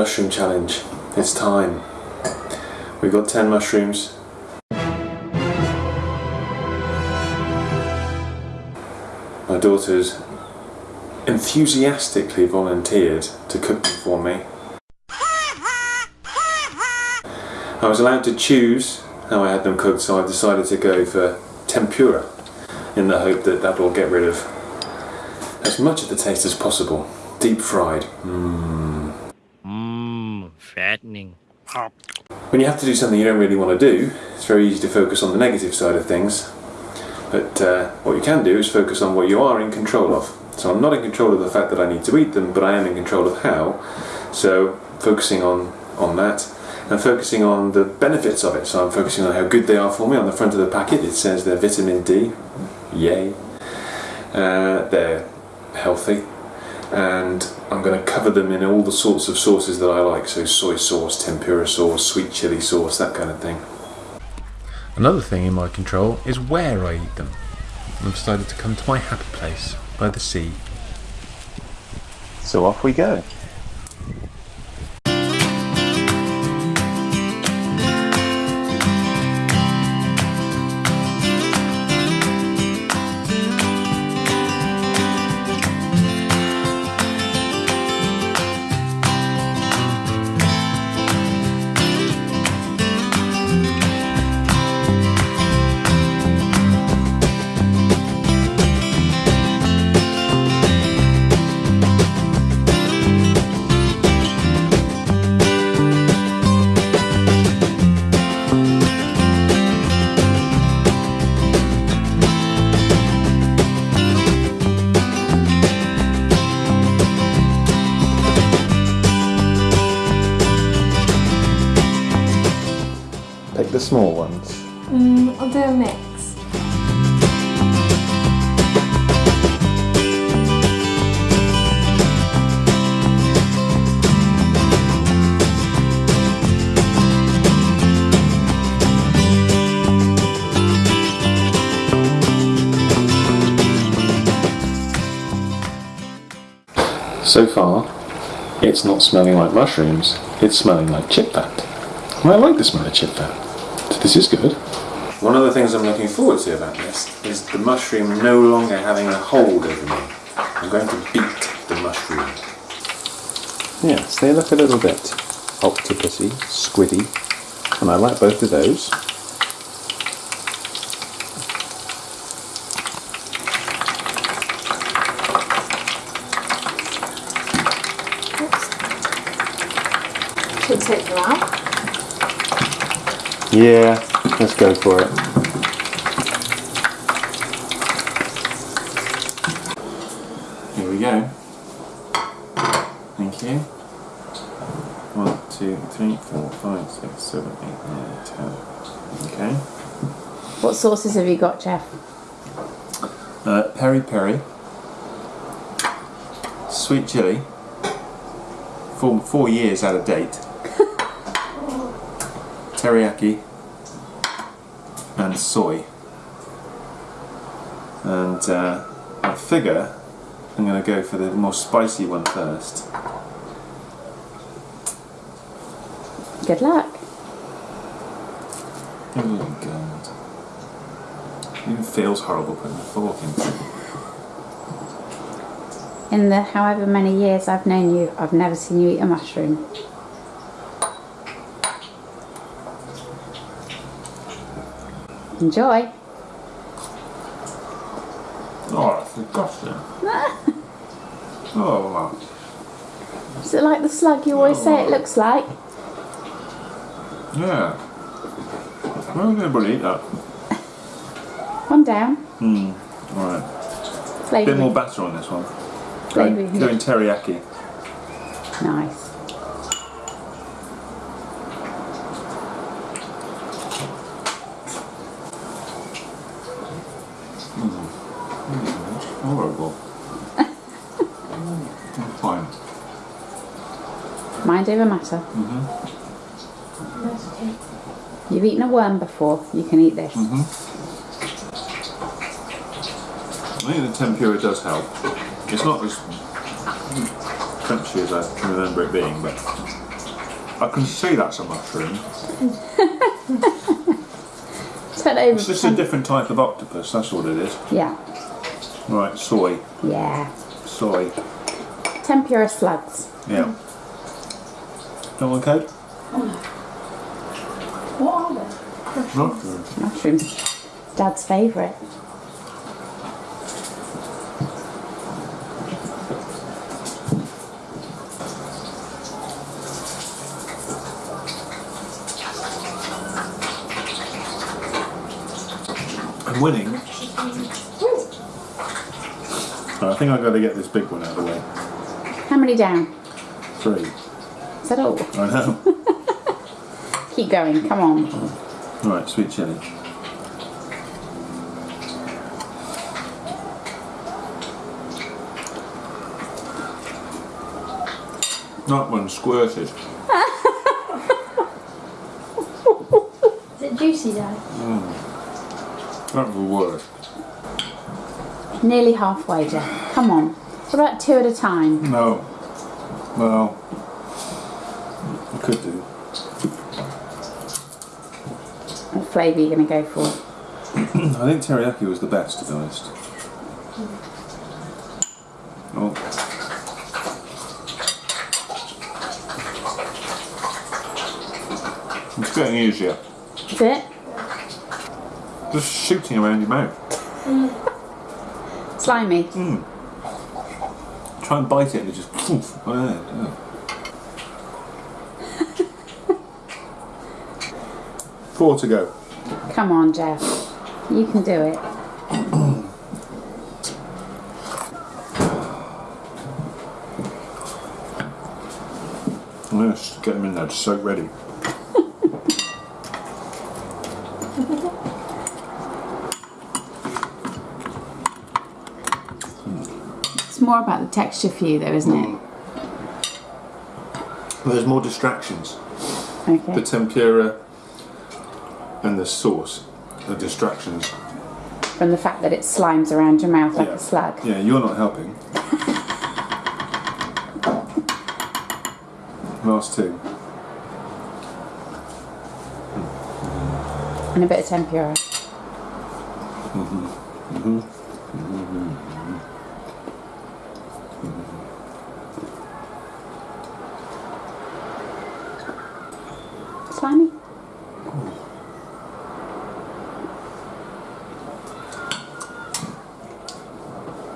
mushroom challenge. It's time. We've got 10 mushrooms. My daughter's enthusiastically volunteered to cook them for me. I was allowed to choose how I had them cooked, so I've decided to go for tempura in the hope that that will get rid of as much of the taste as possible. Deep fried. Mmm. Fattening. When you have to do something you don't really want to do, it's very easy to focus on the negative side of things. But uh, what you can do is focus on what you are in control of. So I'm not in control of the fact that I need to eat them, but I am in control of how. So focusing on, on that and focusing on the benefits of it. So I'm focusing on how good they are for me. On the front of the packet it says they're vitamin D. Yay. Uh, they're healthy. And I'm going to cover them in all the sorts of sauces that I like. So soy sauce, tempura sauce, sweet chili sauce, that kind of thing. Another thing in my control is where I eat them. I've decided to come to my happy place by the sea. So off we go. Pick the small ones. Mm, I'll do a mix. So far, it's not smelling like mushrooms, it's smelling like chip fat. And I like the smell of chip fat. So this is good. One of the things I'm looking forward to about this is the mushroom no longer having a hold over me. I'm going to beat the mushroom. Yes, they look a little bit octopusy, squiddy, and I like both of those. Should take them out. Yeah, let's go for it. Here we go. Thank you. One, two, three, four, five, six, seven, eight, nine, ten. Okay. What sauces have you got, Jeff? Uh, peri peri, sweet chili, four, four years out of date, teriyaki, and soy. And uh, I figure I'm going to go for the more spicy one first. Good luck. Oh my god. It even feels horrible putting a fork in. In the however many years I've known you, I've never seen you eat a mushroom. Enjoy. Oh, that's disgusting. oh, Is it like the slug you always say it looks like? yeah. Why would anybody eat that? One down. Hmm. Alright. Bit more batter on this one. Flavour. Going, going teriyaki. Nice. Horrible. Fine. Mind over matter. Mm-hmm. You've eaten a worm before, you can eat this. Mm-hmm. I think the tempura does help. It's not as crunchy as I can remember it being, but I can see that's a mushroom. Turn over. It's just a different type of octopus, that's what it is. Yeah. Right, soy. Yeah. Soy. Tempura slugs. Yeah. Don't want code? What are they? No? Mushrooms. Dad's favourite. I'm winning. I think I've got to get this big one out of the way. How many down? Three. Is that all? I know. Keep going. Come on. All right. sweet chili. That one squirted. Is it juicy, Dad? Mm. That was the worst. Nearly halfway, Jeff. Come on. What about two at a time? No. Well, I could do. What flavour are you going to go for? I think teriyaki was the best, to be honest. Oh. It's getting easier. Is it? Just shooting around your mouth. Mm. Slimy. Hmm. Try and bite it and it just poof. Yeah, yeah. Four to go. Come on, Jeff. You can do it. I'm going to get them in there, just soak ready. It's more about the texture for you, though, isn't it? There's more distractions. Okay. The tempura and the sauce are distractions. From the fact that it slimes around your mouth like Yeah. a slug. Yeah, you're not helping. Last two. And a bit of tempura. Slimy?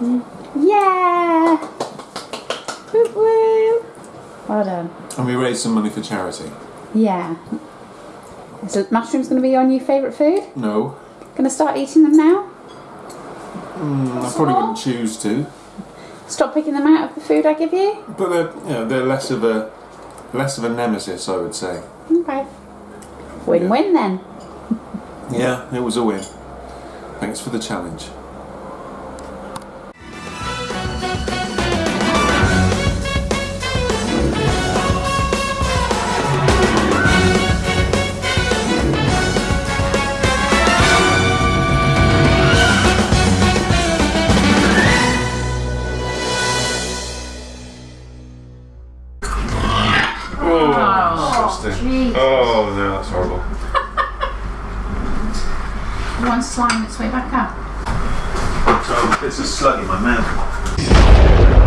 Yeah! Woo woo! Well done. And we raised some money for charity. Yeah. So mushrooms going to be your new favourite food? No, Going to start eating them now? Mm, I probably wouldn't choose to. Stop picking them out of the food I give you? But they're, you know, they're less of a less of a nemesis, I would say. Okay. Win win then. Yeah, it was a win. Thanks for the challenge. Oh, disgusting. Oh, no, that's horrible. One slime its way back up. So it's a slug in my mouth.